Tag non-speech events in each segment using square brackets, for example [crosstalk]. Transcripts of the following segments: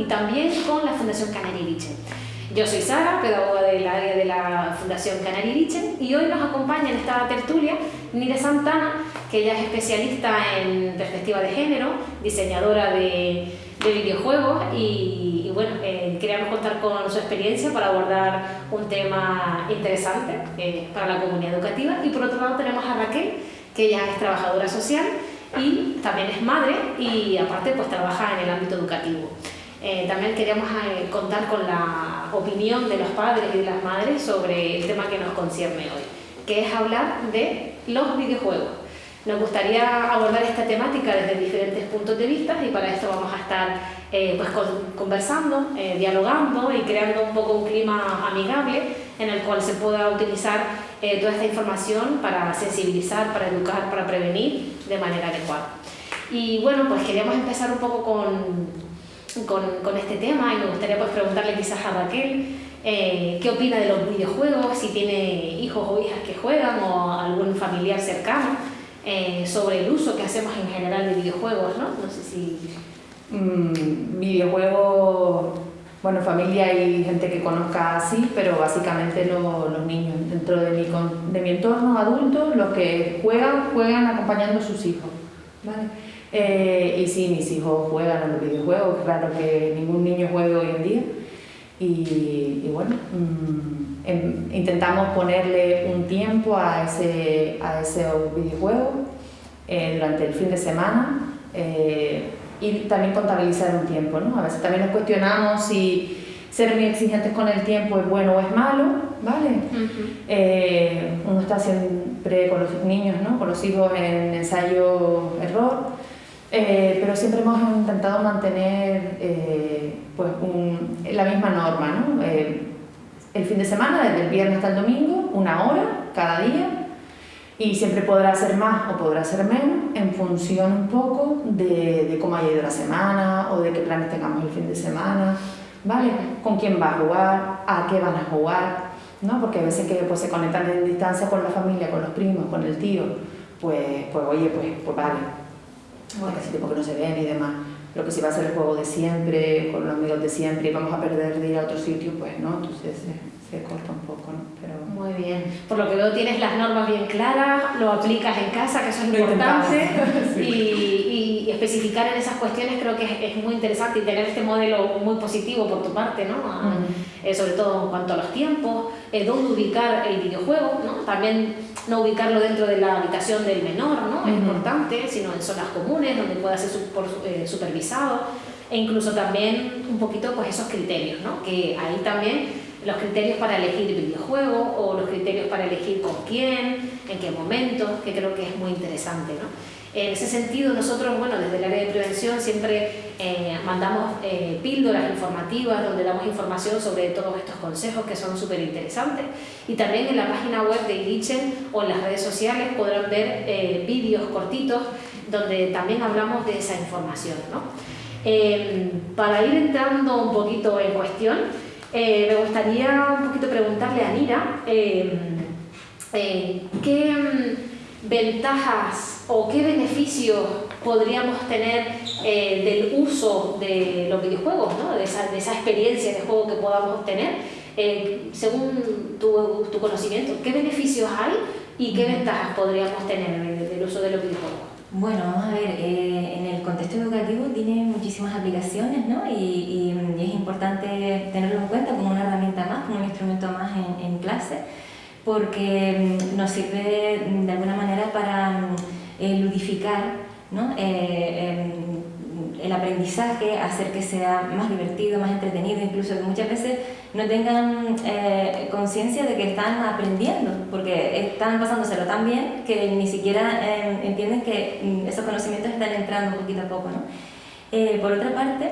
y también con la Fundación Canarierichen. Yo soy Sara, pedagoga del área de la Fundación Canarierichen y hoy nos acompaña en esta tertulia Nire Santana, que ella es especialista en perspectiva de género, diseñadora de, de videojuegos y y bueno, eh, queríamos contar con su experiencia para abordar un tema interesante eh, para la comunidad educativa y por otro lado tenemos a Raquel, que ella es trabajadora social y también es madre y aparte pues trabaja en el ámbito educativo. Eh, también queríamos contar con la opinión de los padres y de las madres sobre el tema que nos concierne hoy, que es hablar de los videojuegos. Nos gustaría abordar esta temática desde diferentes puntos de vista y para esto vamos a estar eh, pues conversando, eh, dialogando y creando un poco un clima amigable en el cual se pueda utilizar eh, toda esta información para sensibilizar, para educar, para prevenir de manera adecuada. Y bueno, pues queríamos empezar un poco con, con, con este tema y me gustaría pues preguntarle quizás a Raquel qué opina de los videojuegos, si tiene hijos o hijas que juegan o algún familiar cercano. Eh, sobre el uso que hacemos en general de videojuegos, ¿no? No sé si... Mm, videojuegos, bueno, familia y gente que conozca así, pero básicamente los niños. Dentro de mi, de mi entorno adulto, los que juegan, juegan acompañando a sus hijos, ¿vale? Eh, y sí, mis hijos juegan a los videojuegos, claro que ningún niño juega hoy en día. Y, y bueno... Mm, Em, intentamos ponerle un tiempo a ese, a ese videojuego eh, durante el fin de semana eh, y también contabilizar un tiempo. ¿no? A veces también nos cuestionamos si ser muy exigentes con el tiempo es bueno o es malo, ¿vale? Eh, uno está siempre con los niños, ¿no? con los hijos en ensayo-error, pero siempre hemos intentado mantener pues la misma norma, ¿no? el fin de semana, desde el viernes hasta el domingo, una hora cada día, y siempre podrá ser más o podrá ser menos en función un poco de, de, cómo haya ido la semana o de qué planes tengamos el fin de semana, ¿vale? Con quién va a jugar, a qué van a jugar, ¿no? Porque a veces que pues, se conectan en distancia con la familia, con los primos, con el tío, pues, pues oye, pues, pues vale, porque hace tiempo que no se ven y demás lo que si va a ser el juego de siempre, con los amigos de siempre y vamos a perder de ir a otro sitio, pues no, entonces se, se corta un poco, ¿no? Pero... Muy bien, por lo que veo tienes las normas bien claras, lo aplicas en casa, que eso es importante, [laughs] sí. y, y, especificar en esas cuestiones creo que es, es, muy interesante y tener este modelo muy positivo por tu parte, ¿no? Uh -huh. eh, sobre todo en cuanto a los tiempos, eh, dónde ubicar el videojuego, ¿no? También no ubicarlo dentro de la habitación del menor, ¿no? Es importante, sino en zonas comunes donde pueda ser eh, supervisado e incluso también un poquito pues esos criterios, ¿no? Que ahí también los criterios para elegir videojuego o los criterios para elegir con quién, en qué momento, que creo que es muy interesante, ¿no? En ese sentido, nosotros, bueno, desde el área de prevención siempre eh, mandamos eh, píldoras informativas donde damos información sobre todos estos consejos que son súper interesantes y también en la página web de Irichen o en las redes sociales podrán ver eh, vídeos cortitos donde también hablamos de esa información. ¿no? Eh, para ir entrando un poquito en cuestión, eh, me gustaría un poquito preguntarle a Nira qué mm, ventajas o qué beneficios podríamos tener eh, del uso de los videojuegos, ¿no? de, esa, de, esa, experiencia de juego que podamos tener, eh, según tu, tu, conocimiento, ¿qué beneficios hay y qué ventajas podríamos tener del uso de los videojuegos? Bueno, vamos a ver, eh, en el contexto educativo tiene muchísimas aplicaciones ¿no? y, y, y, es importante tenerlo en cuenta como una herramienta más, como un instrumento más en, en clase, porque mm, nos sirve de alguna manera para eh, ludificar ¿no? eh, el aprendizaje, hacer que sea más divertido, más entretenido, incluso que muchas veces no tengan eh, conciencia de que están aprendiendo, porque están pasándoselo tan bien que ni siquiera eh, entienden que mm, esos conocimientos están entrando poquito a poco. ¿no? Por otra parte,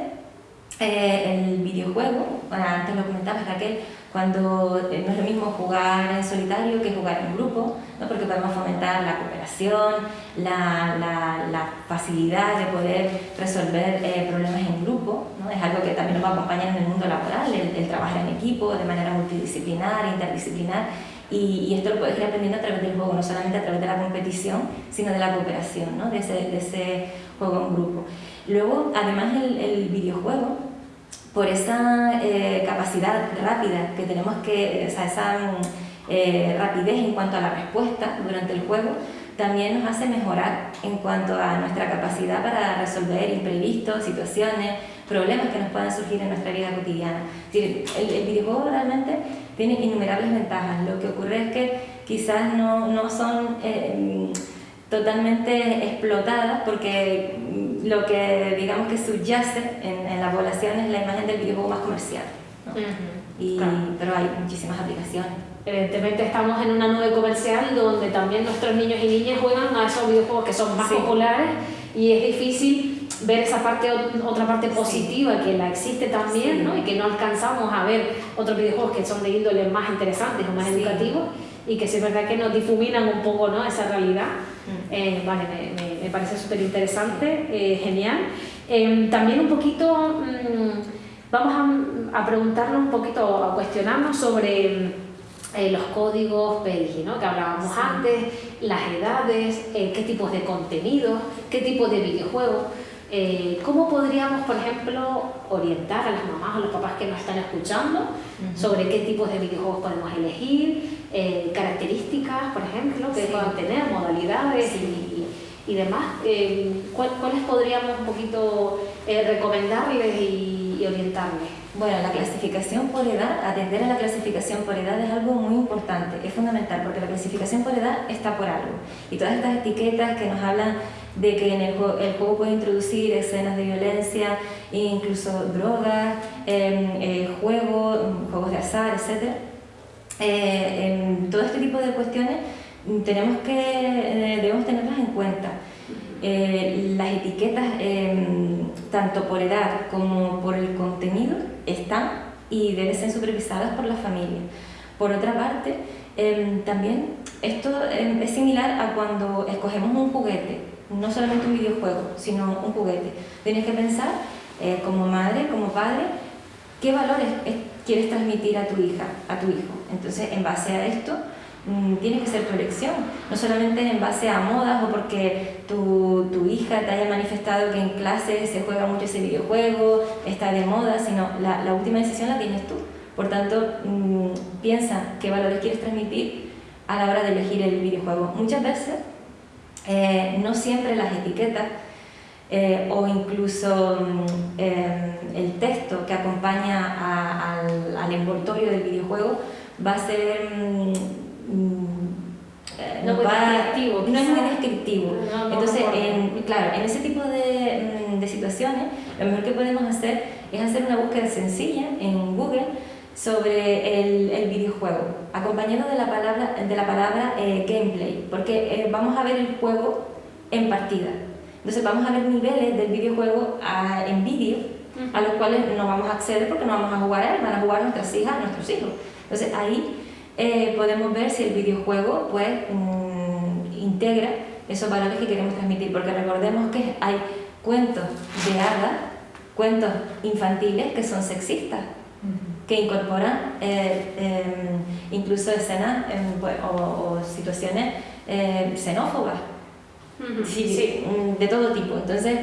el videojuego, antes lo comentabas Raquel, cuando no es lo mismo jugar en solitario que jugar en grupo, ¿no? porque podemos fomentar la cooperación, la, la, la facilidad de poder resolver eh, problemas en grupo, ¿no? es algo que también nos va a acompañar en el mundo laboral, el, el, trabajar en equipo de manera multidisciplinar, interdisciplinar, Y, esto lo puedes ir aprendiendo a través del juego, no solamente a través de la competición, sino de la cooperación, ¿no? de, ese, de ese juego en grupo. Luego, además, el, el videojuego, por esa eh, capacidad rápida que tenemos que, o sea, esa eh, rapidez en cuanto a la respuesta durante el juego, también nos hace mejorar en cuanto a nuestra capacidad para resolver imprevistos, situaciones, problemas que nos puedan surgir en nuestra vida cotidiana. el, el videojuego realmente tiene innumerables ventajas. Lo que ocurre es que quizás no, no son eh, totalmente explotadas porque lo que digamos que subyace en, en, la población es la imagen del videojuego más comercial. y, Pero hay muchísimas aplicaciones. Evidentemente estamos en una nube comercial donde también nuestros niños y niñas juegan a esos videojuegos que son más populares y es difícil ver esa parte, otra parte positiva que la existe también, ¿no? Y que no alcanzamos a ver otros videojuegos que son de índole más interesantes o más educativos y que sí es verdad que nos difuminan un poco, ¿no? Esa realidad. Mm. Eh, vale, me, me, parece súper interesante, eh, genial. Em, también un poquito, mm, vamos a, a preguntarnos un poquito, a cuestionarnos sobre eh, los códigos PEGI, ¿no? que hablábamos antes, las edades, eh, qué tipos de contenidos, qué tipo de videojuegos. Eh, ¿Cómo podríamos, por ejemplo, orientar a las mamás o los papás que nos están escuchando sobre qué tipos de videojuegos podemos elegir, características, por ejemplo, que puedan tener, modalidades y, demás? ¿Cuáles podríamos un poquito recomendarles y orientarles? Bueno, la clasificación por edad, atender a la clasificación por edad es algo muy importante, es fundamental, porque la clasificación por edad está por algo. Y todas estas etiquetas que nos hablan de que en el juego, el juego puede introducir escenas de violencia, incluso drogas, em, eh, juegos, juegos de azar, etc. Eh, todo este tipo de cuestiones tenemos que, eh, debemos tenerlas en cuenta. Eh, las etiquetas, em, tanto por edad como por el contenido, están y deben ser supervisadas por la familia. Por otra parte, em, también esto em, es similar a cuando escogemos un juguete, no solamente un videojuego, sino un juguete. Tienes que pensar, eh, como madre, como padre, qué valores quieres transmitir a tu hija, a tu hijo. Entonces, en base a esto, tiene que ser tu elección, no solamente en base a modas o porque tu, tu, hija te haya manifestado que en clase se juega mucho ese videojuego, está de moda, sino la, la última decisión la tienes tú. Por tanto, mmm, piensa qué valores quieres transmitir a la hora de elegir el videojuego. Muchas veces, eh, no siempre las etiquetas eh, o incluso eh, el texto que acompaña a, al, al, envoltorio del videojuego va a ser mm, Mm, no, descriptivo, no es muy descriptivo. Entonces, en, claro, en ese tipo de, mm, de, situaciones, lo mejor que podemos hacer es hacer una búsqueda sencilla en Google sobre el, el videojuego, acompañado de la palabra, de la palabra eh, gameplay, porque eh, vamos a ver el juego en partida. Entonces vamos a ver niveles del videojuego a, en vídeo, a los cuales no vamos a acceder porque no vamos a jugar a él, van a jugar nuestras hijas, nuestros hijos. Entonces ahí eh, podemos ver si el videojuego pues, mm, integra esos valores que queremos transmitir, porque recordemos que hay cuentos de hadas, cuentos infantiles que son sexistas, que incorporan eh, em, incluso escenas em, pues, o, situaciones eh, xenófobas, de todo tipo. Entonces,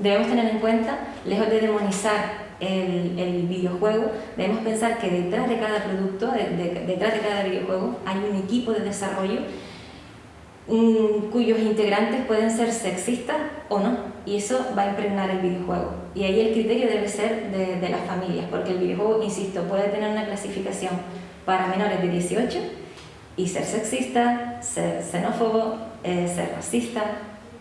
debemos tener en cuenta, lejos de demonizar el, videojuego, debemos pensar que detrás de cada producto, detrás de cada videojuego, hay un equipo de desarrollo cuyos integrantes pueden ser sexistas o no, y eso va a impregnar el videojuego. Y ahí el criterio debe ser de, de las familias, porque el videojuego, insisto, puede tener una clasificación para menores de 18 y ser sexista, ser xenófobo, eh, ser racista,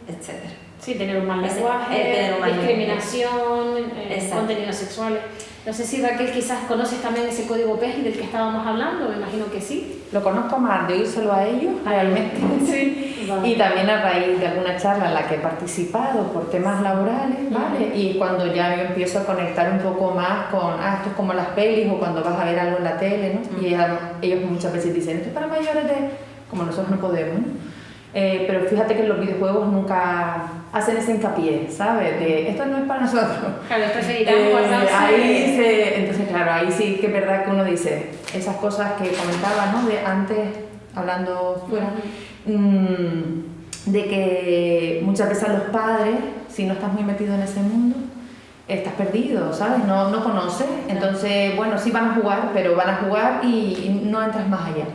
etc. Sí, tener un mal lenguaje, discriminación, eh, contenidos sexuales. No sé si Raquel quizás conoces también ese código PEGI del que estábamos hablando, me imagino que sí. Lo conozco más de oírselo a ellos, realmente. [laughs] Sí. Y también a raíz de alguna charla en la que he participado por temas laborales, ¿vale? Y cuando ya yo empiezo a conectar un poco más con, ah, esto es como las pelis o cuando vas a ver algo en la tele, ¿no? Y ellos muchas veces dicen, esto es para mayores de... como nosotros no podemos, ¿no? Eh, pero fíjate que los videojuegos nunca hacen ese hincapié, ¿sabes? De esto no es para nosotros. Claro, eh, ahí se, entonces, claro, ahí sí que es verdad que uno dice esas cosas que comentaba, ¿no? De antes, hablando fuera, mm, de que muchas veces los padres, si no estás muy metido en ese mundo, estás perdido, ¿sabes? No, no conoces. Entonces, bueno, sí van a jugar, pero van a jugar y, no entras más allá.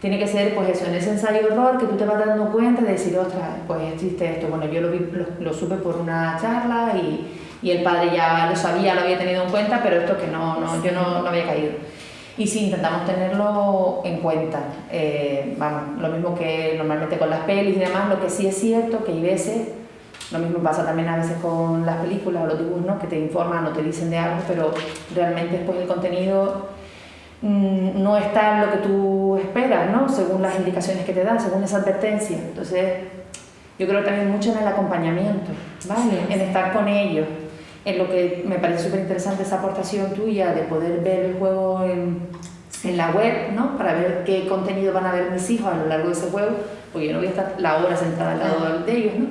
Tiene que ser, pues eso, en ese ensayo-error que tú te vas dando cuenta de decir, ostras, pues existe esto. Bueno, yo lo, vi, lo, supe por una charla y, y, el padre ya lo sabía, lo había tenido en cuenta, pero esto que no, no yo no, no había caído. Y sí, intentamos tenerlo en cuenta. Eh, vamos, lo mismo que normalmente con las pelis y demás, lo que sí es cierto que hay veces lo mismo pasa también a veces con las películas o los dibujos, ¿no? que te informan o te dicen de algo, pero realmente después el contenido no está lo que tú esperas, ¿no? según las indicaciones que te dan, según esa advertencia. Entonces, yo creo también mucho en el acompañamiento, ¿vale? en estar con ellos. En lo que me parece súper interesante esa aportación tuya de poder ver el juego en, en la web, ¿no? Para ver qué contenido van a ver mis hijos a lo largo de ese juego, porque yo no voy a estar la hora sentada al lado de ellos, ¿no?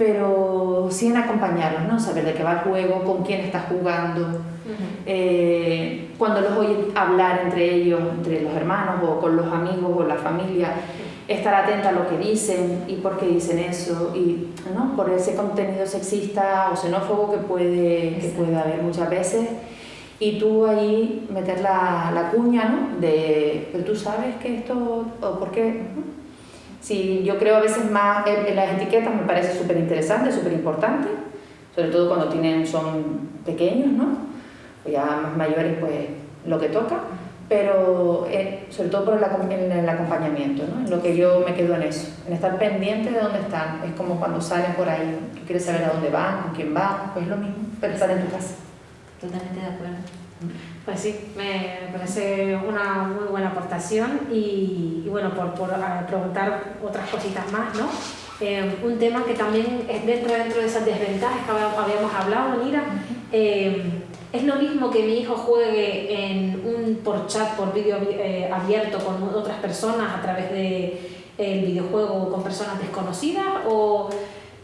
pero sí en acompañarlos, ¿no? Saber de qué va el juego, con quién está jugando, eh, cuando los oye hablar entre ellos, entre los hermanos o con los amigos o la familia, estar atenta a lo que dicen y por qué dicen eso, y ¿no? por ese contenido sexista o xenófobo que puede, que puede haber muchas veces. Y tú ahí meter la, la cuña, ¿no? De, pero tú sabes que esto, o por qué, Sí, yo creo a veces más en, las etiquetas me parece súper interesante, súper importante, sobre todo cuando tienen, son pequeños, ¿no? O ya más mayores, pues lo que toca, pero eh, sobre todo por el, el, acompañamiento, ¿no? En lo que yo me quedo en eso, en estar pendiente de dónde están. Es como cuando salen por ahí, tú quieres saber a dónde van, con quién van, pues lo mismo, pero estar en tu casa. Totalmente de acuerdo. Pues sí, me parece una muy buena aportación y, bueno, por, por preguntar otras cositas más, ¿no? Eh, un tema que también es dentro, dentro de esas desventajas que habíamos hablado, Nira, eh, es lo mismo que mi hijo juegue en un por chat, por vídeo eh, abierto con otras personas a través del de, videojuego con personas desconocidas o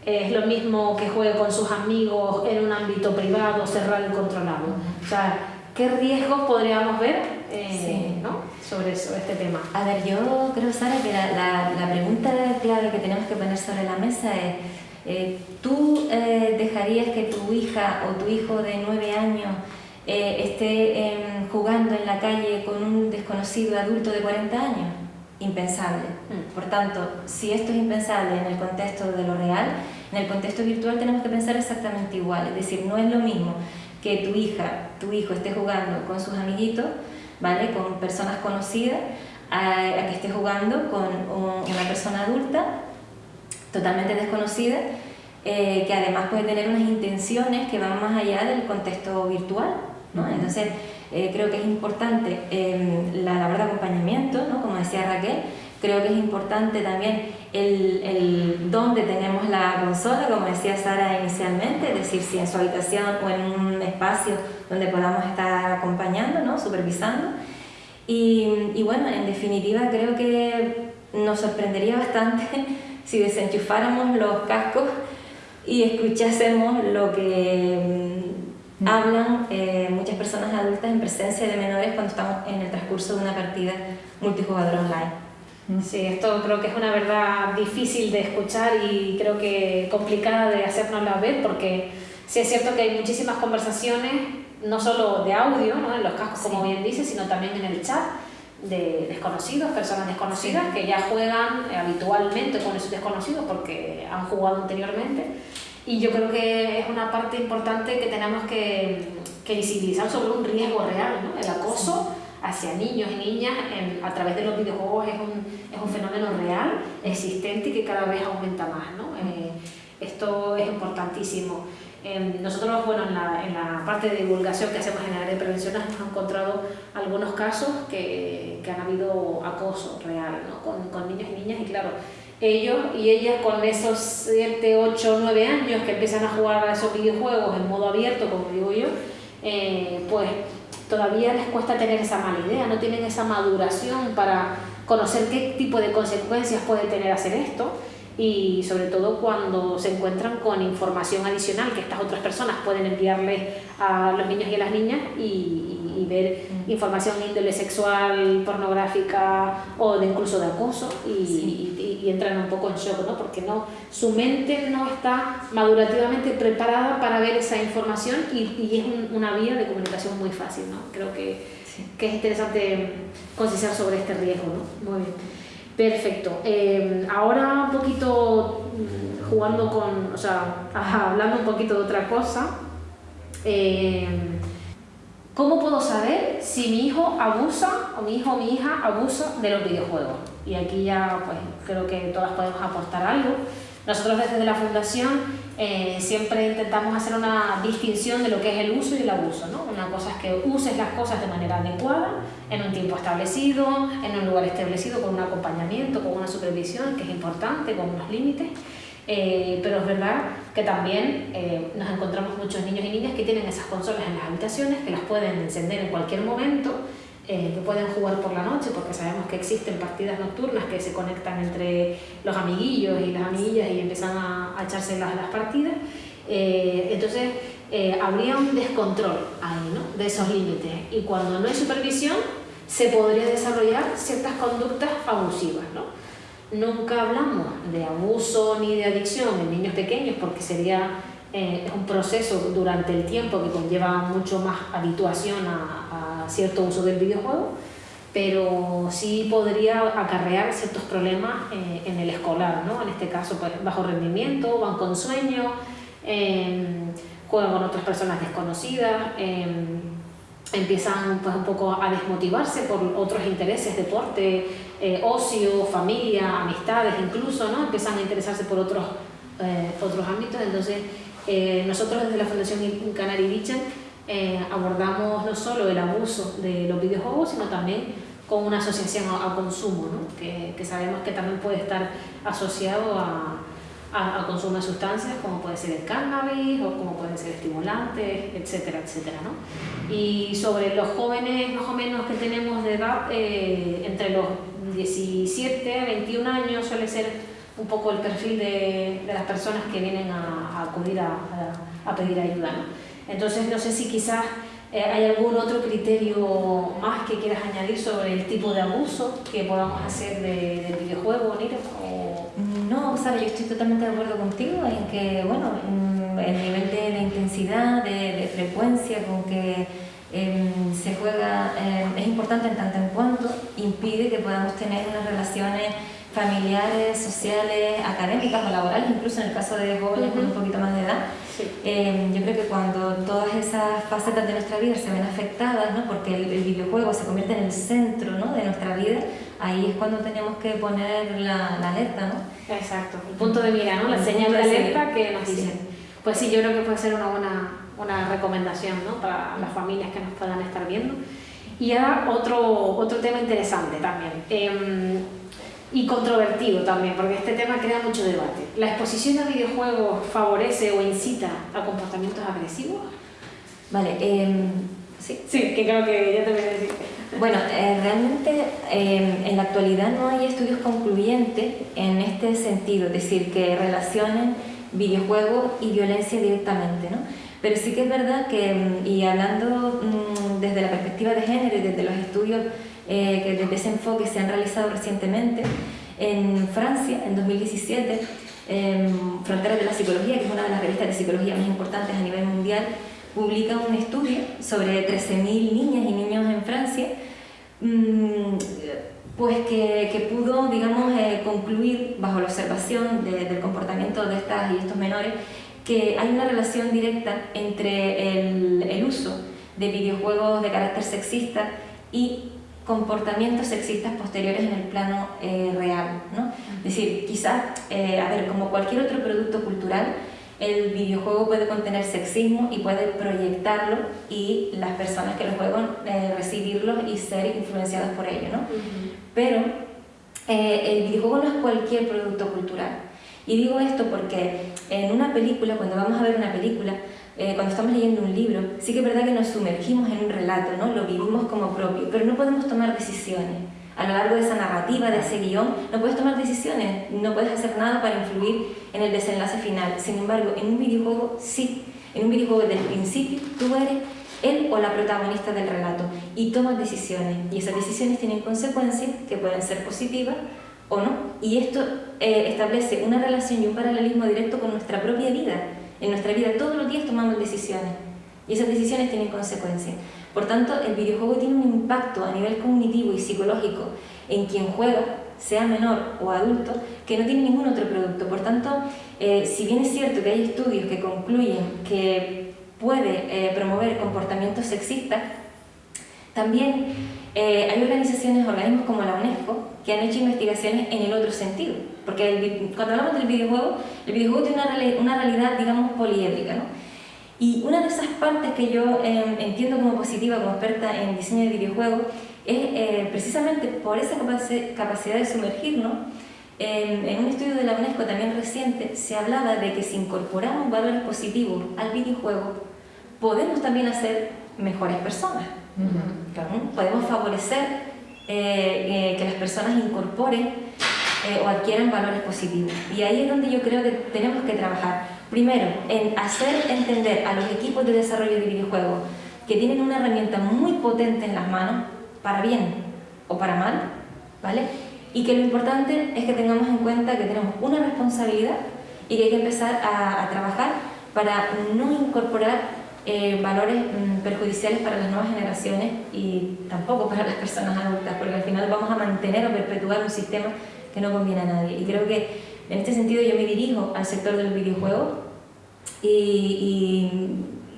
es lo mismo que juegue con sus amigos en un ámbito privado, cerrado y controlado. O sea, ¿Qué riesgos podríamos ver eh, ¿no? sobre, este tema? A ver, yo creo, Sara, que la, la, pregunta clave que tenemos que poner sobre la mesa es, eh, ¿tú eh, hija o tu hijo de nueve años esté em, jugando en la calle con un desconocido adulto de 40 años? Impensable. Mm. Por tanto, si esto es impensable en el contexto de lo real, en el contexto virtual tenemos que pensar exactamente igual. Es decir, no es lo mismo que tu hija, tu hijo esté jugando con sus amiguitos, ¿vale? Con personas conocidas, a, que esté jugando con una persona adulta totalmente desconocida, eh, que además puede tener unas intenciones que van más allá del contexto virtual. ¿no? Entonces, eh, creo que es importante em, la labor de acompañamiento, ¿no? como decía Raquel, creo que es importante también el, el dónde tenemos la consola, como decía Sara inicialmente, es decir, si en su habitación o en un espacio donde podamos estar acompañando, ¿no? supervisando. Y, y bueno, en definitiva creo que nos sorprendería bastante [laughs] si desenchufáramos los cascos y escuchásemos lo que mm, hablan eh, muchas personas adultas en presencia de menores cuando estamos en el transcurso de una partida multijugador online. Sí, esto creo que es una verdad difícil de escuchar y creo que complicada de hacernos la ver porque sí es cierto que hay muchísimas conversaciones, no solo de audio, ¿no? en los cascos como bien dice, sino también en el chat de desconocidos, personas desconocidas que ya juegan habitualmente con esos desconocidos porque han jugado anteriormente y yo creo que es una parte importante que tenemos que, que visibilizar sobre un riesgo real, ¿no? el acoso hacia niños y niñas a través de los videojuegos es un, es un, fenómeno real, existente y que cada vez aumenta más. ¿no? Eh, esto es importantísimo. Eh, nosotros, bueno, en la, en la, parte de divulgación que hacemos en el área de prevención hemos encontrado algunos casos que, que han habido acoso real ¿no? con, con niños y niñas y claro, ellos y ellas con esos 7, 8, 9 años que empiezan a jugar a esos videojuegos en modo abierto, como digo yo, eh, pues todavía les cuesta tener esa mala idea, no tienen esa maduración para conocer qué tipo de consecuencias puede tener hacer esto y sobre todo cuando se encuentran con información adicional que estas otras personas pueden enviarle a los niños y a las niñas y, ver mm. información índole sexual, pornográfica o de incluso de acoso y, entran un poco en shock, ¿no? porque no, su mente no está madurativamente preparada para ver esa información y, es una vía de comunicación muy fácil. ¿no? Creo que, que es interesante concienciar sobre este riesgo. ¿no? Muy bien. Perfecto. Eh, ahora un poquito mm, jugando con, o sea, hablando un poquito de otra cosa. Eh, ¿Cómo puedo saber si mi hijo abusa o mi hijo o mi hija abusa de los videojuegos? Y aquí ya pues creo que todas podemos aportar algo. Nosotros desde la Fundación eh, siempre intentamos hacer una distinción de lo que es el uso y el abuso. ¿no? Una cosa es que uses las cosas de manera adecuada, en un tiempo establecido, en un lugar establecido, con un acompañamiento, con una supervisión, que es importante, con unos límites. Eh, pero es verdad que también eh, nos encontramos muchos niños y niñas que tienen esas consolas en las habitaciones, que las pueden encender en cualquier momento eh, que pueden jugar por la noche, porque sabemos que existen partidas nocturnas que se conectan entre los amiguillos y las amiguillas y empiezan a, echarse las, las partidas. Eh, entonces, eh, habría un descontrol ahí, ¿no? de esos límites. Y cuando no hay supervisión, se podría desarrollar ciertas conductas abusivas. ¿no? Nunca hablamos de abuso ni de adicción en niños pequeños porque sería un proceso durante el tiempo que conlleva mucho más habituación a cierto uso del videojuego, pero sí podría acarrear ciertos problemas eh, en el escolar, ¿no? En este caso, pues, bajo rendimiento, van con sueño, em, juegan con otras personas desconocidas, em, empiezan pues, un poco a desmotivarse por otros intereses, deporte, eh, ocio, familia, amistades incluso, ¿no? Empiezan a interesarse por otros, eh, otros ámbitos, entonces nosotros desde la Fundación Canary Vision eh, abordamos no solo el abuso de los videojuegos, sino también con una asociación a, consumo, ¿no? que, que, sabemos que también puede estar asociado a, a, consumo de sustancias como puede ser el cannabis o como pueden ser estimulantes, etcétera, etcétera. ¿no? Y sobre los jóvenes más o menos que tenemos de edad, eh, entre los 17 a 21 años suele ser un poco el perfil de, de las personas que vienen a, acudir a, a pedir ayuda. ¿no? Entonces, no sé si quizás eh, hay algún otro criterio más que quieras añadir sobre el tipo de abuso que podamos hacer del videojuego, Nira. No, Sara, yo estoy totalmente de acuerdo contigo en que, bueno, el nivel de, intensidad, de, frecuencia con que em, se juega em, es importante en tanto en cuanto impide que podamos tener unas relaciones familiares, sociales, académicas o laborales, incluso en el caso de jóvenes con un poquito más de edad, eh, yo creo que cuando todas esas facetas de nuestra vida se ven afectadas, ¿no? porque el, videojuego se convierte en el centro ¿no? de nuestra vida, ahí es cuando tenemos que poner la, alerta. ¿no? Exacto, el punto de mira, ¿no? la señal de alerta que nos dicen. Pues sí, yo creo que puede ser una buena una recomendación ¿no? para las familias que nos puedan estar viendo. Y ahora otro, otro tema interesante también. Em, y controvertido también, porque este tema crea mucho debate. ¿La exposición a videojuegos favorece o incita a comportamientos agresivos? Vale, em, sí. Sí, que creo que ya te voy a decir. Bueno, eh, realmente em, en la actualidad no hay estudios concluyentes en este sentido, es decir, que relacionen videojuegos y violencia directamente, ¿no? Pero sí que es verdad que, em, y hablando mm, desde la perspectiva de género y desde los estudios eh, desde ese enfoque se han realizado recientemente. En Francia, en 2017, Fronteras de la Psicología, que es una de las revistas de psicología más importantes a nivel mundial, publica un estudio sobre 13.000 niñas y niños en Francia, mm, pues que, que pudo, digamos, eh, concluir bajo la observación del comportamiento de estas y estos menores que hay una relación directa entre el, el uso de videojuegos de carácter sexista y comportamientos sexistas posteriores en el plano eh, real. ¿no? Es decir, quizás, eh, a ver, como cualquier otro producto cultural, el videojuego puede contener sexismo y puede proyectarlo y las personas que lo juegan eh, recibirlo y ser influenciadas por ello. ¿no? Pero el videojuego no es cualquier producto cultural. Y digo esto porque en una película, cuando vamos a ver una película, eh, cuando estamos leyendo un libro, sí que es verdad que nos sumergimos en un relato, ¿no? lo vivimos como propio, pero no podemos tomar decisiones. a lo largo de esa narrativa, de ese guion, no puedes tomar decisiones, no puedes hacer nada para influir en el desenlace final. Sin embargo, en un videojuego sí. En un videojuego desde el principio tú eres él o la protagonista del relato y tomas decisiones y esas decisiones tienen consecuencias que pueden ser positivas o no. Y esto eh, establece una relación y un paralelismo directo con nuestra propia vida. En nuestra vida todos los días tomamos decisiones y esas decisiones tienen consecuencias. Por tanto, el videojuego tiene un impacto a nivel cognitivo y psicológico en quien juega, sea menor o adulto, que no tiene ningún otro producto. Por tanto, eh, si bien es cierto que hay estudios que concluyen que puede eh, promover comportamientos sexistas, también eh, hay organizaciones, organismos como la UNESCO, que han hecho investigaciones en el otro sentido. Porque cuando hablamos del videojuego, el videojuego tiene una, una realidad, digamos, poliédrica. ¿no? Y una de esas partes que yo em, entiendo como positiva, como experta en diseño de videojuegos, es eh, precisamente por esa capacidad de sumergirnos. en un estudio de la UNESCO también reciente se hablaba de que si incorporamos valores positivos al videojuego, podemos también hacer mejores personas. ¿Mm? Podemos favorecer eh, eh, que las personas incorporen o adquieran valores positivos. Y ahí es donde yo creo que tenemos que trabajar Primero, en hacer entender a los equipos de desarrollo de videojuegos que tienen una herramienta muy potente en las manos, para bien o para mal, ¿vale? Y que lo importante es que tengamos en cuenta que tenemos una responsabilidad y que hay que empezar a, trabajar para no incorporar eh, valores mm, perjudiciales para las nuevas generaciones y tampoco para las personas adultas, porque al final vamos a mantener o perpetuar un sistema que no conviene a nadie. Y creo que en este sentido yo me dirijo al sector del videojuego y,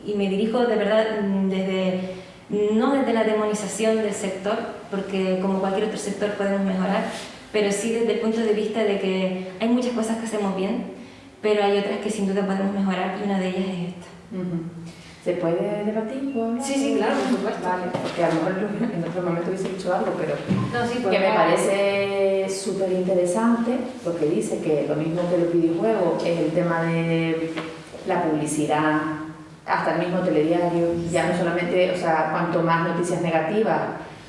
y, me dirijo de verdad desde, no desde la demonización del sector, porque como cualquier otro sector podemos mejorar, pero sí desde el punto de vista de que hay muchas cosas que hacemos bien, pero hay otras que sin duda podemos mejorar y una de ellas es esta. ¿Se puede debatir? Sí, sí, claro, por supuesto. Vale, porque a lo mejor en otro momento hubiese dicho algo, pero que me parece súper interesante porque dice que lo mismo que los videojuegos es el tema de la publicidad, hasta el mismo telediario, ya no solamente, o sea, cuanto más noticias negativas,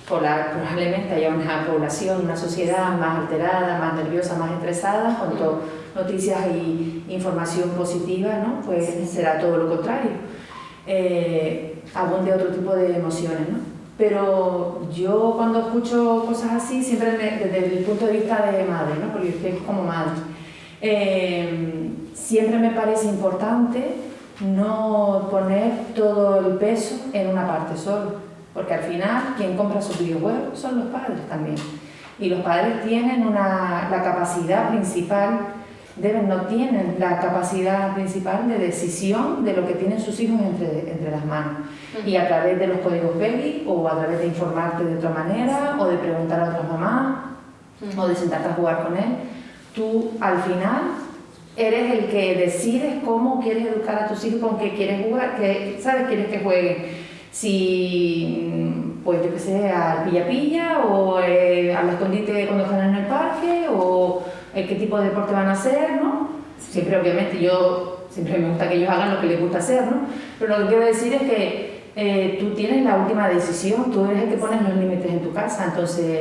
probablemente haya una población, una sociedad más alterada, más nerviosa, más estresada, cuanto noticias y información positiva, ¿no? pues será todo lo contrario eh, de otro tipo de emociones, ¿no? Pero yo cuando escucho cosas así, siempre desde el punto de vista de madre, ¿no? Porque estoy como madre, eh, siempre me parece importante no poner todo el peso en una parte solo, porque al final quien compra sus videojuegos son los padres también. Y los padres tienen una, la capacidad principal deben, no tienen la capacidad principal de decisión de lo que tienen sus hijos entre, entre las manos. Y a través de los códigos baby o a través de informarte de otra manera o de preguntar a otras mamás o de sentarte a jugar con él, tú al final eres el que decides cómo quieres educar a tus hijos, con qué quieres jugar, que sabes quieres que jueguen. Si, pues yo que sé, al pilla-pilla o eh, al escondite cuando están en el parque o eh, qué tipo de deporte van a hacer, ¿no? Siempre, obviamente, yo siempre me gusta que ellos hagan lo que les gusta hacer, ¿no? Pero lo que quiero decir es que eh, tú tienes la última decisión, tú eres el que pones los límites en tu casa, entonces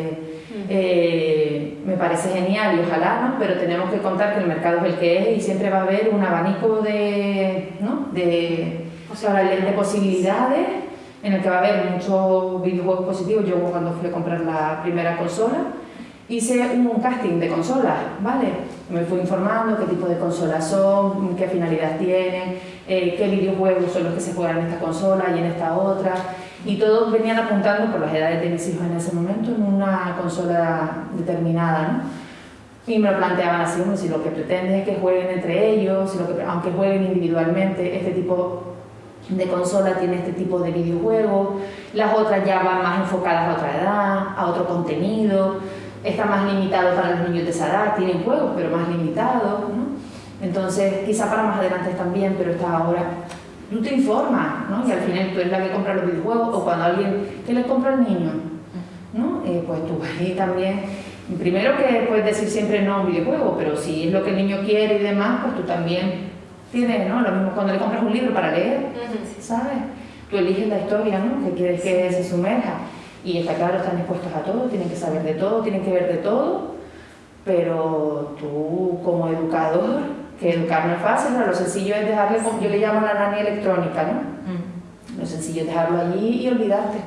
eh, me parece genial y ojalá, ¿no? Pero tenemos que contar que el mercado es el que es y siempre va a haber un abanico de, ¿no? de, de posibilidades en el que va a haber muchos videojuegos positivos. Yo cuando fui a comprar la primera consola, hice un casting de consolas, ¿vale? Me fui informando qué tipo de consolas son, qué finalidad tienen, eh, qué videojuegos son los que se juegan en esta consola y en esta otra. Y todos venían apuntando por las edades de mis hijos en ese momento en una consola determinada, ¿no? Y me lo planteaban así, si lo que pretende es que jueguen entre ellos, lo que, aunque jueguen individualmente, este tipo de consola tiene este tipo de videojuegos, las otras ya van más enfocadas a otra edad, a otro contenido, está más limitado para los niños de esa edad, tienen juegos, pero más limitados, ¿no? Entonces, quizá para más adelante también, pero está ahora. Tú te informas, ¿no? Y al final tú eres la que compra los videojuegos, o cuando alguien, ¿qué le compra al niño? ¿No? Eh, pues tú ahí también, primero que puedes decir siempre no a un videojuego, pero si es lo que el niño quiere y demás, pues tú también tienes, ¿no? Lo mismo cuando le compras un libro para leer, ¿sabes? Tú eliges la historia, ¿no? Que quieres que se sumerja. Y está claro, están expuestos a todo, tienen que saber de todo, tienen que ver de todo, pero tú como educador, que educar no es fácil, lo sencillo es dejarle, yo le llamo la nani electrónica, ¿no? Mm. Lo sencillo es dejarlo allí y olvidarte.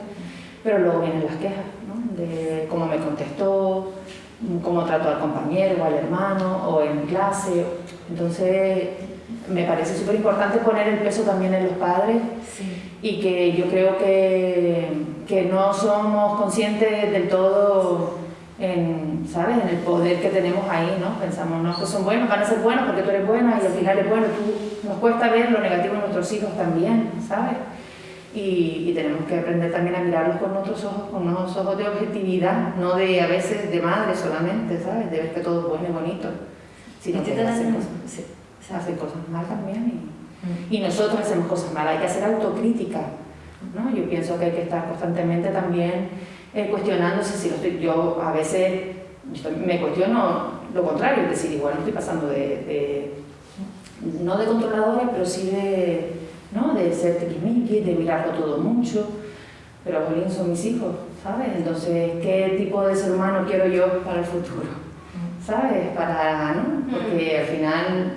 Pero luego vienen las quejas, ¿no? De cómo me contestó, cómo trato al compañero o al hermano o en clase. Entonces, me parece súper importante poner el peso también en los padres y que yo creo que, que, no somos conscientes del todo en, ¿sabes? en el poder que tenemos ahí, ¿no? Pensamos, no, que son buenos, van a ser buenos porque tú eres buena y al final es bueno. Tú, nos cuesta ver lo negativo en nuestros hijos también, ¿sabes? Y, y, tenemos que aprender también a mirarlos con otros ojos, con unos ojos de objetividad, no de a veces de madre solamente, ¿sabes? De ver que todo es bueno y bonito, sino que hacen cosas, hace cosas mal también y, mm. y, nosotros hacemos cosas mal, hay que hacer autocrítica, ¿no? Yo pienso que hay que estar constantemente también eh, cuestionándose si lo estoy, yo a veces me cuestiono lo contrario, es decir, igual no estoy pasando de, de no de controladora, pero sí de ¿no? De ser tiquismiqui, de mirarlo todo mucho, pero Jolín son mis hijos, ¿sabes? Entonces, ¿qué tipo de ser humano quiero yo para el futuro? ¿Sabes? Para, ¿no? Porque al final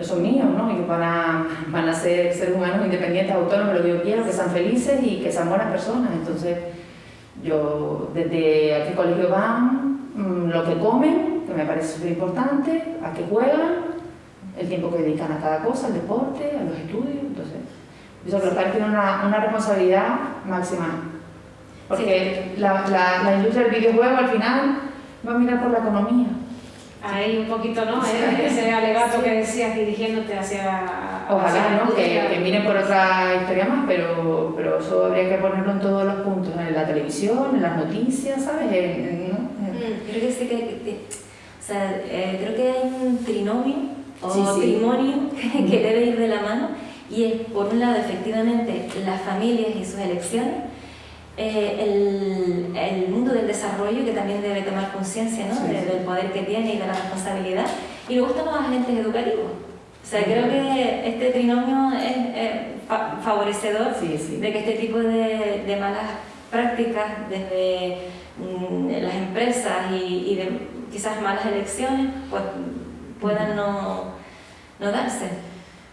no son míos, ¿no? Ellos van a, van a ser seres humanos independientes, autónomos, lo que yo quiero, que sean felices y que sean buenas personas. Entonces, yo desde a qué colegio van, mm, lo que comen, que me parece súper importante, a qué juegan, el tiempo que dedican a cada cosa, al deporte, a los estudios. Entonces, eso que los padres tienen una, una responsabilidad máxima. Porque la, la, la, industria del videojuego al final va a mirar por la economía. Ahí un poquito, ¿no? Ese alegato que decías dirigiéndote hacia... Ojalá, ¿no? Que, que, miren por otra historia más, pero, pero eso habría que ponerlo en todos los puntos, en la televisión, en las noticias, ¿sabes? Mm, creo que sí que... o sea, eh, creo que hay un trinomio o matrimonio [laughs] que debe ir de la mano y es por un lado efectivamente las familias y sus elecciones, eh, el, el, mundo del desarrollo que también debe tomar conciencia ¿no? del poder que tiene y de la responsabilidad y luego están los agentes educativos. O sea, creo que este trinomio es favorecedor de que este tipo de, de malas prácticas desde mm, las empresas y, y de quizás malas elecciones pues puedan no, no darse.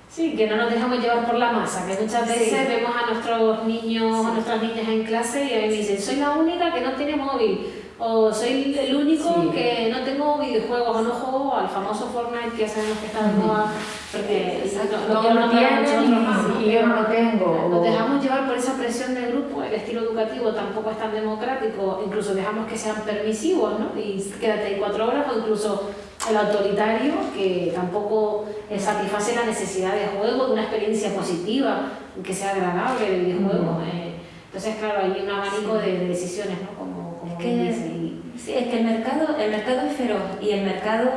Sí, que no nos dejamos llevar por la masa, que muchas veces vemos a nuestros niños, a nuestras niñas en clase y a mí me dicen, soy la única que no tiene móvil, o soy el único que no tengo videojuegos, o no juego al famoso Fortnite que ya sabemos que está de moda, porque no, no, no tienen y yo no lo tengo. Nos dejamos llevar por esa presión del grupo, el estilo educativo tampoco es tan democrático, incluso dejamos que sean permisivos, ¿no? Y quédate ahí cuatro horas, o incluso el autoritario que tampoco eh, satisface la necesidad de juego, de una experiencia positiva, que sea agradable el videojuego. Eh. entonces, claro, hay un abanico de, decisiones, ¿no? Como, como es que, Sí, es que el mercado, el mercado es feroz y el mercado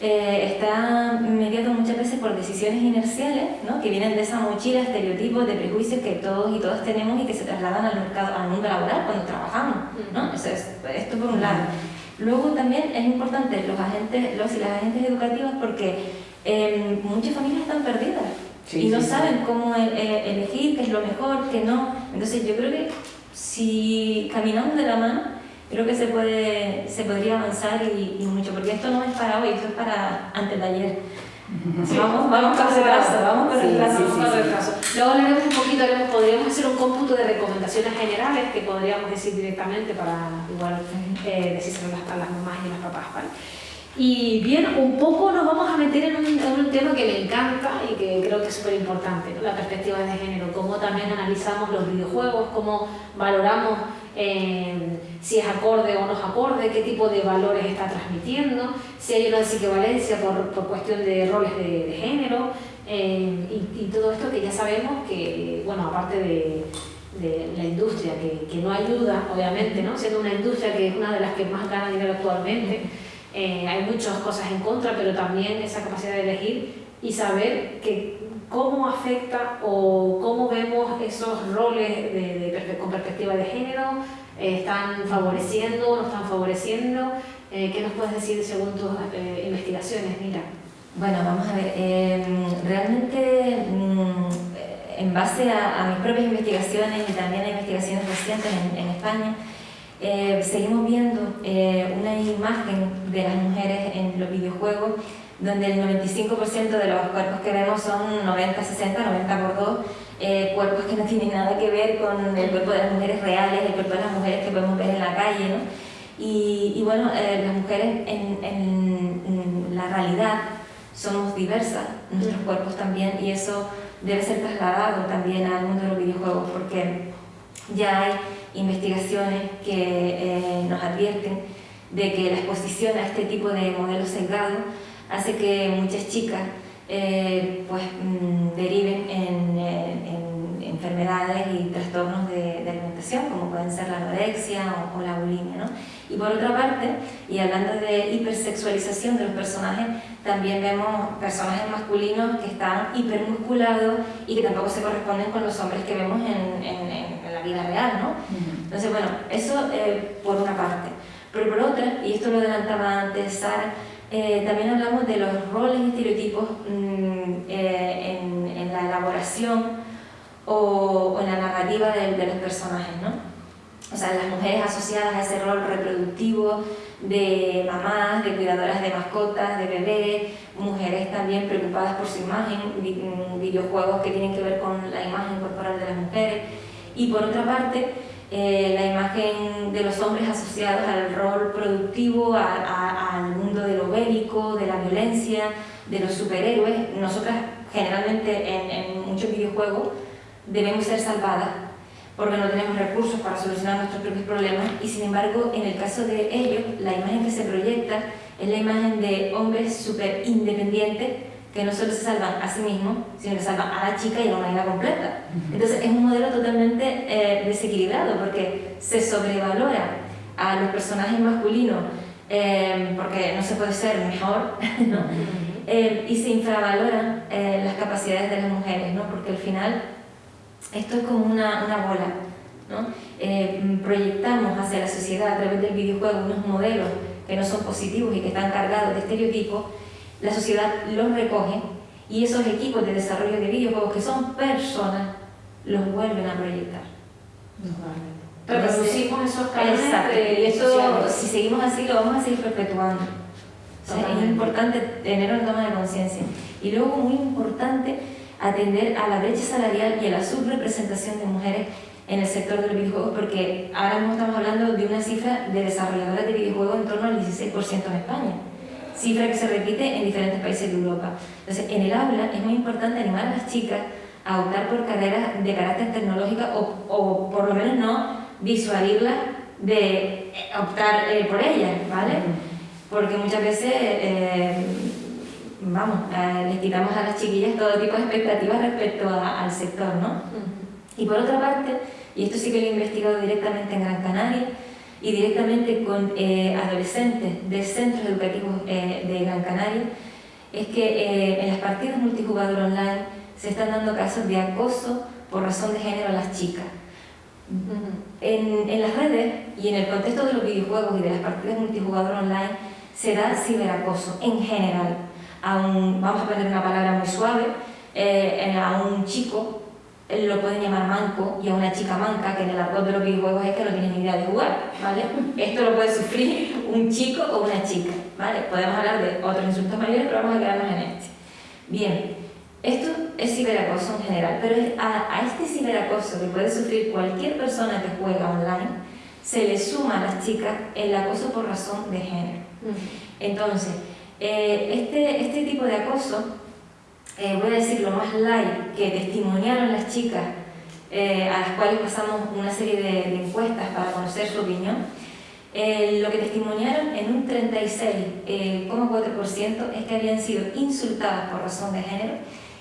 eh, está mediado muchas veces por decisiones inerciales, ¿no? que vienen de esa mochila de estereotipos, de prejuicios que todos y todas tenemos y que se trasladan al mercado, al mundo laboral cuando trabajamos. ¿no? Eso es, esto por un lado. Luego también es importante los agentes, los y las agentes educativas porque em, muchas familias están perdidas y no saben cómo e, e, elegir, qué es lo mejor, qué no. Entonces yo creo que si caminamos de la mano, creo que se, puede, se podría avanzar y, mucho, porque esto no es para hoy, esto es para antes de ayer. Vamos, vamos con retraso, vamos con retraso. Luego hablaremos un poquito, podríamos hacer un cómputo de recomendaciones generales que podríamos decir directamente para igual eh, a las mamás y las papás. ¿vale? Y bien, un poco nos vamos a meter en un, tema que me encanta y que creo que es súper importante, la perspectiva de género, cómo también analizamos los videojuegos, cómo valoramos si es acorde o no es acorde, qué tipo de valores está transmitiendo, si hay una desequivalencia por, por cuestión de roles de, género eh, y, y, todo esto que ya sabemos que, bueno, aparte de, de la industria, que, que, no ayuda, obviamente, ¿no? siendo una industria que es una de las que más gana dinero actualmente, eh, hay muchas cosas en contra, pero también esa capacidad de elegir y saber que cómo afecta o cómo vemos esos roles de, con perspectiva de género, eh, están favoreciendo, no están favoreciendo. Eh, ¿Qué nos puedes decir según tus eh, investigaciones, Mira? Bueno, vamos a ver, em, realmente mm, en base a, mis propias investigaciones y también a investigaciones recientes en, España, eh, seguimos viendo eh, una imagen de las mujeres en los videojuegos donde el 95% de los cuerpos que vemos son 90, 60, 90 por 2, eh, cuerpos que no tienen nada que ver con el cuerpo de las mujeres reales, el cuerpo de las mujeres que podemos ver en la calle. ¿no? Y, bueno, las mujeres en, en, la realidad somos diversas, nuestros cuerpos también, y eso debe ser trasladado también al mundo de los videojuegos, porque ya hay investigaciones que eh, nos advierten de que la exposición a este tipo de modelos sesgados hace que muchas chicas eh, pues, mm, deriven en, enfermedades y trastornos de, alimentación, como pueden ser la anorexia o, la bulimia. ¿no? Y por otra parte, y hablando de hipersexualización de los personajes, también vemos personajes masculinos que están hipermusculados y que tampoco se corresponden con los hombres que vemos en, en la vida real. ¿no? Entonces, bueno, eso eh, por una parte. Pero por otra, y esto lo adelantaba antes Sara, eh, también hablamos de los roles y estereotipos mm, eh, en, en, la elaboración o, en la narrativa de, de, los personajes, ¿no? O sea, las mujeres asociadas a ese rol reproductivo de mamás, de cuidadoras de mascotas, de bebés, mujeres también preocupadas por su imagen, mm, videojuegos que tienen que ver con la imagen corporal de las mujeres. Y por otra parte, eh, la imagen de los hombres asociados al rol productivo, al mundo de lo bélico, de la violencia, de los superhéroes. Nosotras generalmente en, muchos videojuegos debemos ser salvadas porque no tenemos recursos para solucionar nuestros propios problemas y sin embargo en el caso de ellos la imagen que se proyecta es la imagen de hombres súper independientes que no solo se salvan a sí mismos, sino que salvan a la chica y a la humanidad completa. Entonces es un modelo totalmente eh, desequilibrado porque se sobrevalora a los personajes masculinos eh, porque no se puede ser mejor, [laughs] ¿no? Eh, y se infravaloran las capacidades de las mujeres, ¿no? porque al final esto es como una, una bola. ¿no? proyectamos hacia la sociedad a través del videojuego unos modelos que no son positivos y que están cargados de estereotipos la sociedad los recoge y esos equipos de desarrollo de videojuegos que son personas los vuelven a proyectar. Reproducimos esos canales y esto, si seguimos así, lo vamos a seguir perpetuando. es importante tener una toma de conciencia. Y luego, muy importante, atender a la brecha salarial y a la subrepresentación de mujeres en el sector de los videojuegos, porque ahora mismo estamos hablando de una cifra de desarrolladoras de videojuegos en torno al 16% en España cifra que se repite en diferentes países de Europa. Entonces, en el aula es muy importante animar a las chicas a optar por carreras de carácter tecnológico o, o por lo menos no visualizarlas de optar eh, por ellas, ¿vale? Porque muchas veces, eh, vamos, eh, les quitamos a las chiquillas todo tipo de expectativas respecto al sector, ¿no? Y por otra parte, y esto sí que lo he investigado directamente en Gran Canaria, y directamente con eh, adolescentes de centros educativos eh, de Gran Canaria, es que eh, en las partidas multijugador online se están dando casos de acoso por razón de género a las chicas. en, en, las redes y en el contexto de los videojuegos y de las partidas multijugador online se da ciberacoso en general. A un, vamos a poner una palabra muy suave, a un chico lo pueden llamar manco y a una chica manca, que en el argot de los videojuegos es que no tiene ni idea de jugar, ¿vale? [laughs] Esto lo puede sufrir un chico o una chica, ¿vale? Podemos hablar de otros insultos mayores, pero vamos a quedarnos en este. Bien, esto es ciberacoso en general, pero a, a este ciberacoso que puede sufrir cualquier persona que juega online, se le suma a las chicas el acoso por razón de género. Entonces, eh, este, este tipo de acoso eh, voy a decir lo más light, que testimoniaron las chicas, eh, a las cuales pasamos una serie de, encuestas para conocer su opinión, eh, lo que testimoniaron en un 36,4% es que habían sido insultadas por razón de género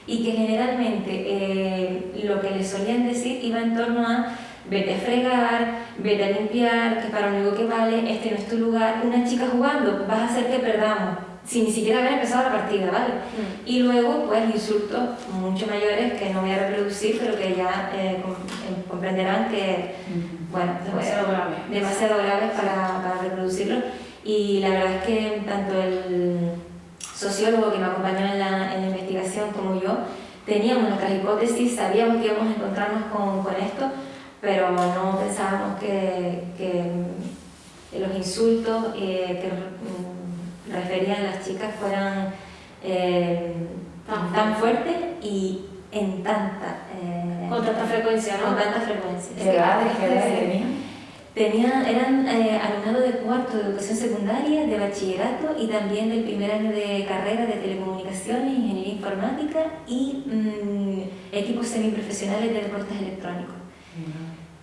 y que generalmente lo que les solían decir iba en torno a vete a fregar, vete a limpiar, que para lo único que vale, este no es tu lugar, una chica jugando, vas a hacer que perdamos sin ni siquiera haber empezado la partida, ¿vale? Mm. Y luego, pues, insultos mucho mayores que no voy a reproducir, pero que ya eh, eh, comprenderán que, mm. bueno, demasiado graves demasiado graves para, para reproducirlo. Y la verdad es que tanto el sociólogo que me acompañó en la, en la investigación como yo, teníamos nuestras hipótesis, sabíamos que íbamos a encontrarnos con, con esto, pero no pensábamos que, que insultos eh, que referían a las chicas fueran eh, tan, tan fuertes y en tanta... Eh, con tanta frecuencia, ¿no? Con tanta frecuencia. ¿Qué edades, tenían? Tenían, eran eh, alumnado de cuarto de educación secundaria, de bachillerato y también del primer año de carrera de telecomunicaciones, ingeniería informática y mm, equipos semiprofesionales de deportes electrónicos.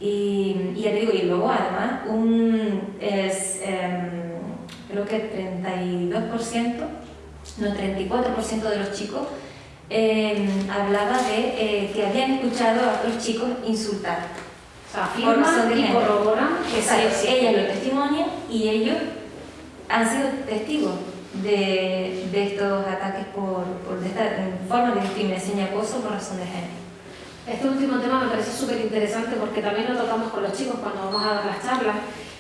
y, y, ya te digo, y luego además un, es, em, creo que 32%, no 34% de los chicos em, hablaba de eh, que habían escuchado a otros chicos insultar. Afirman y corroboran que ella lo testimonia y ellos han sido testigos de, de estos ataques por, por de esta forma de discriminación y acoso por razón de género. Este último tema me parece súper interesante porque también lo tocamos con los chicos cuando vamos a dar las charlas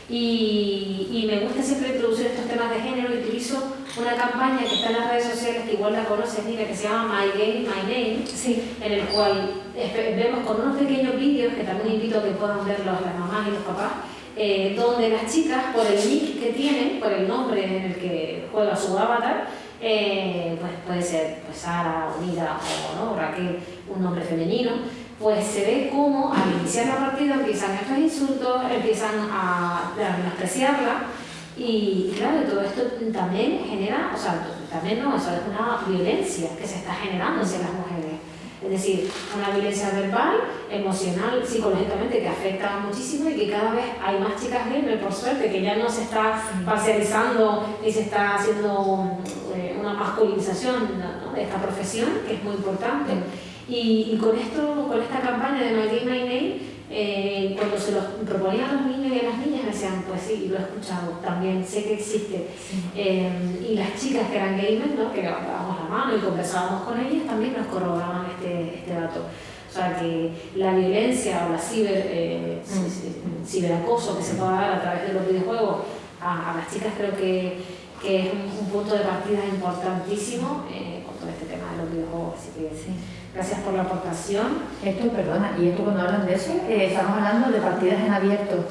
y, y, me gusta siempre introducir estos temas de género y utilizo una campaña que está en las redes sociales que igual la conoces, mira, que se llama My Game, My Name, sí. en el cual vemos con unos pequeños vídeos que también invito a que puedan verlos las mamás y los papás, eh, donde las chicas, por el nick que tienen, por el nombre en el que juega su avatar, eh, pues puede ser pues Sara, Unida o ¿no? Raquel, un nombre femenino, pues se ve cómo al iniciar la partida empiezan estos insultos, empiezan a, menospreciarla y, claro, todo esto también genera, o sea, también no, eso es una violencia que se está generando hacia las mujeres. Es decir, una violencia verbal, emocional, psicológicamente que afecta muchísimo y que cada vez hay más chicas gamer, por suerte, que ya no se está parcializando y se está haciendo eh, una masculinización de esta profesión, que es muy importante. Y, con, esto, con esta campaña de My Game, My Name, eh, cuando se los proponían a los niños y a las niñas, me decían, pues sí, lo he escuchado, también sé que existe. Eh, y las chicas que eran gamers, ¿no? que levantábamos la mano y conversábamos con ellas, también nos corroboraban este, este dato. O sea, que la violencia o la ciber, eh, mm. ciberacoso que se puede dar a través de los videojuegos a, las chicas creo que, que es un, punto de partida importantísimo con este tema de los videojuegos. Así que, sí. Gracias por la aportación. Esto, perdona, y esto cuando hablan de eso, eh, estamos hablando de partidas en abierto,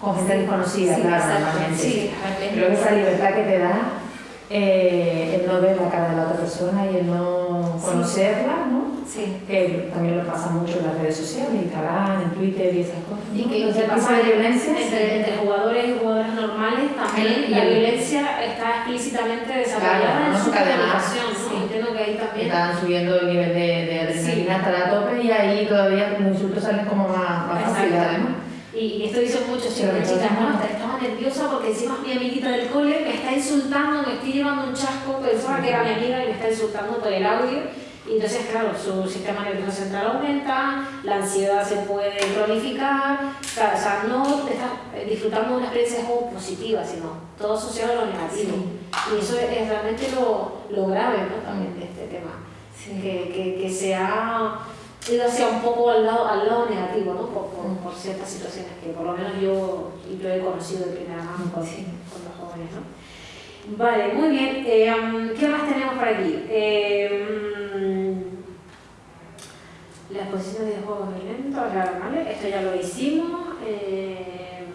con gente desconocida, claro, normalmente. Sí, Creo que esa libertad que te da eh, el no ver la cara de la otra persona y el no conocerla, ¿no? Sí. Que también lo pasa mucho en las redes sociales, en Instagram, en Twitter y esas cosas. Y que pasa de violencia entre, jugadores y jugadoras normales también la violencia está explícitamente desarrollada en su comunicación. Sí. Entiendo que ahí también. Estaban subiendo el nivel de, de adrenalina hasta la tope y ahí todavía los insultos salen como más, más fáciles además. Y esto dicen muchos chicos chicas, no, estaba nerviosa porque encima mi amiguita del cole me está insultando, me estoy llevando un chasco, pensaba que era mi amiga y me está insultando por el audio entonces, claro, su sistema nervioso central aumenta, la ansiedad se puede cronificar, o sea, no estás eh, disfrutando de una experiencia positiva, sino todo asociado a lo negativo. Y eso es, realmente lo, lo, grave ¿no? también de este tema, que, que, que, se ha ido hacia un poco al lado, al lado negativo, ¿no? por, por, ciertas situaciones que por lo menos yo, yo he conocido de primera mano con, con los jóvenes. ¿no? Vale, muy bien. Eh, ¿Qué más tenemos por aquí? Eh, la exposición de juegos violentos, ¿vale? Esto ya lo hicimos. Eh,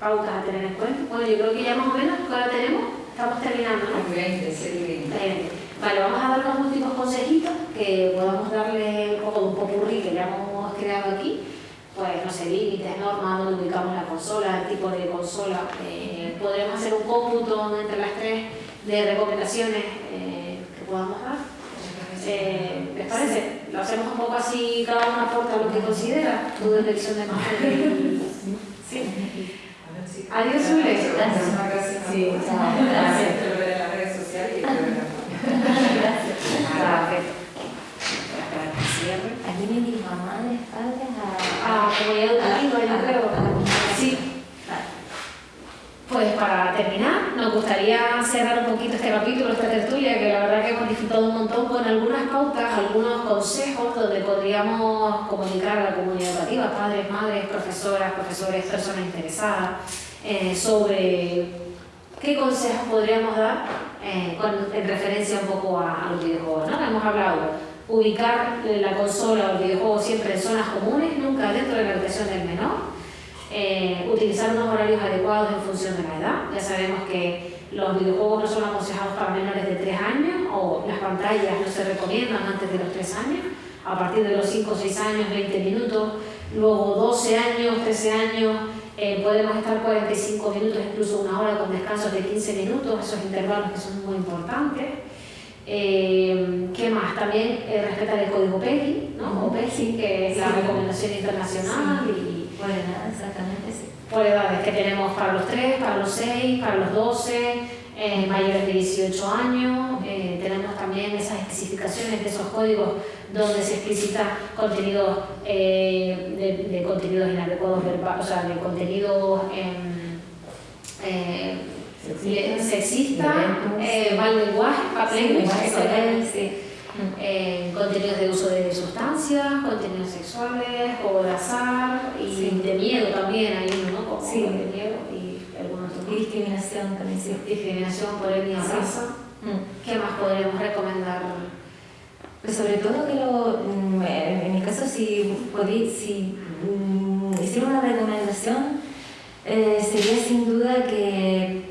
pautas a tener en cuenta. Bueno, yo creo que ya más o menos, ¿qué hora tenemos? Estamos terminando, ¿no? 20, sí, 20. Vale, vamos a dar unos últimos consejitos que podamos darle un poco de un popurrí que ya hemos creado aquí. Pues, no sé, límites, normas, donde ubicamos la consola, el tipo de consola. Eh, podremos hacer un cómputo entre las tres de recomendaciones eh, que podamos dar. Eh, ¿Les parece? Lo hacemos un poco así, cada uno aporta lo que considera, tu dirección de imagen. Sí. Adiós, Zule. Gracias. Sí, Gracias. Te lo veré en las redes sociales y Gracias. Aquí me dijo mamá de padres Pues para terminar, nos gustaría cerrar un poquito este capítulo, esta tertulia, que la verdad que hemos disfrutado un montón con algunas pautas, algunos consejos donde podríamos comunicar a la comunidad educativa, padres, madres, profesoras, profesores, personas interesadas, eh, sobre qué consejos podríamos dar eh, en referencia un poco a, los videojuegos. ¿no? Hemos hablado ubicar la consola o el videojuego siempre en zonas comunes, nunca dentro de la habitación del menor eh, utilizar unos horarios adecuados en función de la edad. Ya sabemos que los videojuegos no son aconsejados para menores de 3 años o las pantallas no se recomiendan antes de los 3 años. A partir de los 5 o 6 años, 20 minutos. Luego 12 años, 13 años, eh, podemos estar 45 minutos, incluso una hora con descansos de 15 minutos, esos intervalos que son muy importantes. Eh, ¿Qué más? También eh, respetar el código PEGI, ¿no? o PEGI, que es la recomendación internacional. Y, por edades, exactamente, sí. Por edades que tenemos para los 3, para los 6, para los 12, eh, mayores de 18 años. tenemos también esas especificaciones de esos códigos donde se explicita contenidos de, de, contenidos inadecuados, o sea, de contenidos. Eh, sexista, eh, mal lenguaje, eh, contenidos de uso de sustancias, contenidos sexuales, o de azar de miedo también hay uno, ¿no? Como sí. de miedo y algunos Y discriminación también, sí. Discriminación por etnia o raza. Mm. ¿Qué más podríamos recomendar? Pues sobre todo que lo, mm, en mi caso si, si mm, hiciera una recomendación eh, sería sin duda que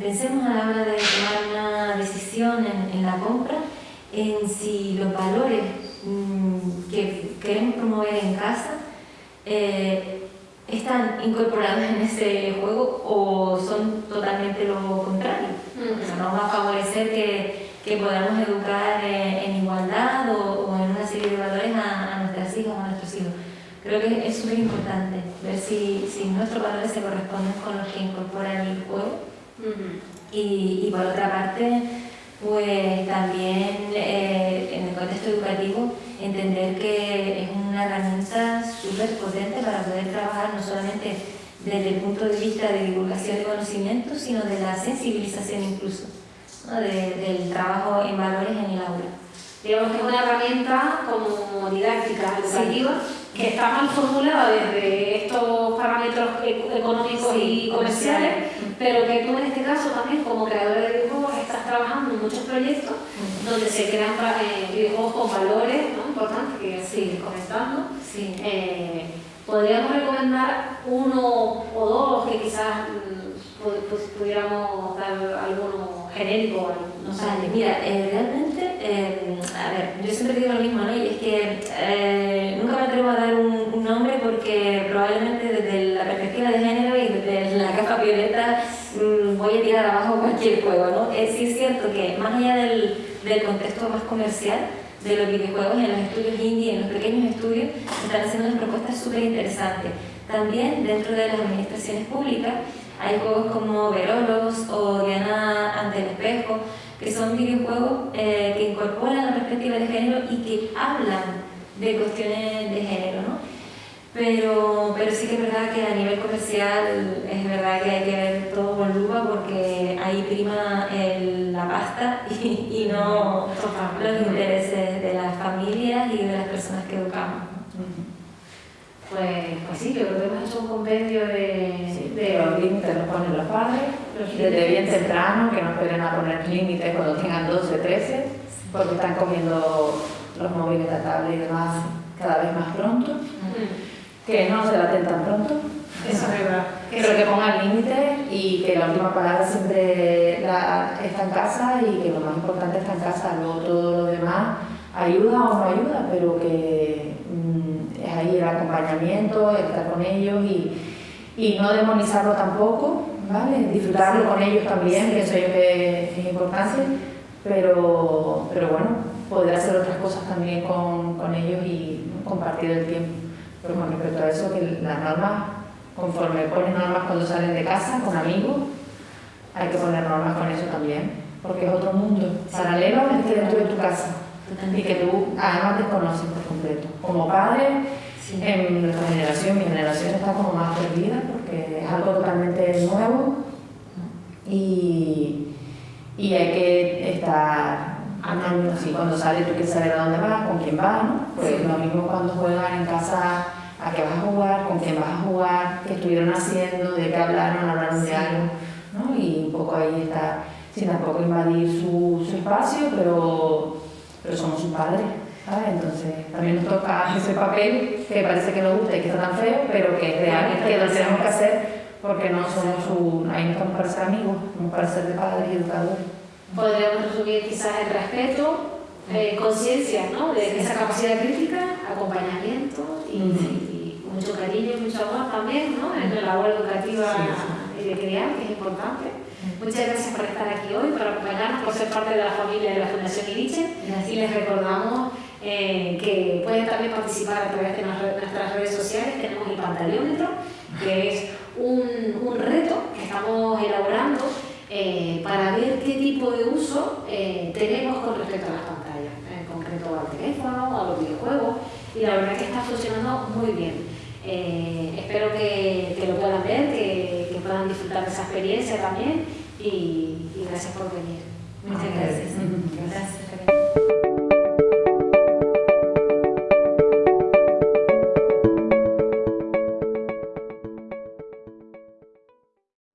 pensemos a la hora de tomar una decisión en, la compra en si los valores que queremos promover en casa eh, están incorporados en ese juego o son totalmente lo contrario. nos va a favorecer que, que podamos educar en, igualdad o, en una serie de valores a, nuestras hijas o a nuestros hijos. Creo que es súper importante ver si, si nuestros valores se corresponden con los que incorpora el juego y, y, por otra parte, pues también eh, en el contexto educativo entender que es una herramienta súper potente para poder trabajar no solamente desde el punto de vista de divulgación de conocimientos, sino de la sensibilización incluso, del trabajo en valores en el aula. Digamos que es una herramienta como didáctica, educativa, que está mal formulada desde estos parámetros económicos y comerciales, pero que tú en este caso también como creadora de videojuegos estás trabajando en muchos proyectos donde se crean eh, videojuegos con valores ¿no? Importantes que sigues comentando. Eh, podríamos recomendar uno o dos que quizás mm, pudiéramos dar alguno genérico. No sé. mira, eh, realmente, a ver, yo siempre digo lo mismo, ¿no? Y es que nunca me atrevo a dar un, un nombre porque probablemente desde la perspectiva de género y desde la caja violeta Mm, voy a tirar abajo cualquier juego, ¿no? Es, sí es cierto que más allá del, del contexto más comercial de los videojuegos, en los estudios indie, en los pequeños estudios, están haciendo unas propuestas súper interesantes. También dentro de las administraciones públicas hay juegos como Verolos o Diana ante el espejo, que son videojuegos eh, que incorporan la perspectiva de género y que hablan de cuestiones de género, ¿no? Pero, pero sí que es verdad que a nivel comercial es verdad que hay que ver todo con lupa porque ahí prima la pasta [laughs] y, y no los intereses de las familias y de las personas que educamos. Pues, pues sí, yo creo que hemos hecho un compendio de, de los límites los ponen los padres, desde bien temprano, que no esperen a poner límites cuando tengan 12, 13, porque están cogiendo los móviles, la tablet y demás cada vez más pronto que no se la tan pronto. Eso es verdad. Pero que pongan límites y que la última palabra siempre está en casa y que lo más importante está en casa. Luego todo lo demás ayuda o no ayuda, pero que es ahí el acompañamiento, el estar con ellos y, y no demonizarlo tampoco, ¿vale? Disfrutarlo con ellos también, eso yo que es importante, pero, pero bueno, poder hacer otras cosas también con, con ellos y compartir el tiempo. Pero con respecto a eso, que las normas, conforme pones normas cuando salen de casa con amigos, hay que poner normas con eso también, porque es otro mundo paralelo al que dentro de tu casa y que tú además desconoces por completo. Como padre, en nuestra generación, mi generación está como más perdida porque es algo totalmente nuevo y, y hay que estar Así, cuando sale tú quieres saber a dónde vas, con quién vas, ¿no? Pues lo mismo cuando juegan en casa, a qué vas a jugar, con quién vas a jugar, qué estuvieron haciendo, de qué hablaron, hablaron de algo, ¿no? Y un poco ahí está, sin tampoco invadir su, su espacio, pero, pero somos sus padres. Ah, entonces también nos toca ese papel que parece que nos gusta y que está tan feo, pero que es real, que lo tenemos que hacer porque no somos un, ahí no estamos para ser amigos, estamos para ser de padres y educadores. Podríamos resumir quizás el respeto, eh, conciencia ¿no? de esa capacidad crítica, acompañamiento y, y, mucho cariño y mucho amor también ¿no? en la labor educativa y de crear, que es importante. Muchas gracias por estar aquí hoy, por acompañarnos, por ser parte de la familia de la Fundación Iriche. Y les recordamos eh, que pueden también participar a través de nuestras redes sociales. Tenemos el pantaleómetro, que es un, un reto que estamos elaborando eh, para ver qué tipo de uso eh, tenemos con respecto a las pantallas, en concreto al teléfono, a los videojuegos, y la verdad que está funcionando muy bien. espero que, que, lo puedan ver, que, esa experiencia también y, y gracias por venir. Muchas gracias. [laughs] Gracias,